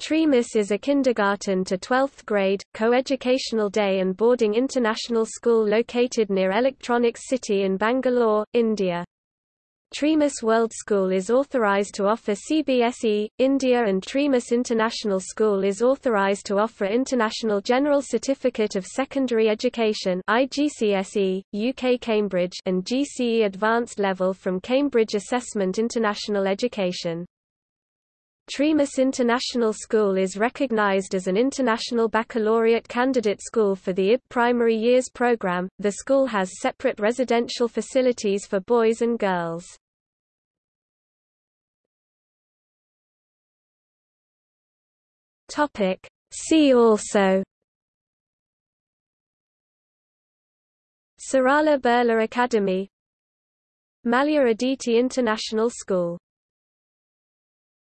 Treamis is a kindergarten to 12th grade, co-educational day and boarding international school located near Electronics City in Bangalore, India. Treamis World School is authorized to offer CBSE, India and Treamis International School is authorized to offer International General Certificate of Secondary Education IGCSE, UK Cambridge and GCE Advanced Level from Cambridge Assessment International Education. Treamis International School is recognized as an international baccalaureate candidate school for the IB primary years program. The school has separate residential facilities for boys and girls. Topic: See also Sarala Birla Academy Mallya Aditi International School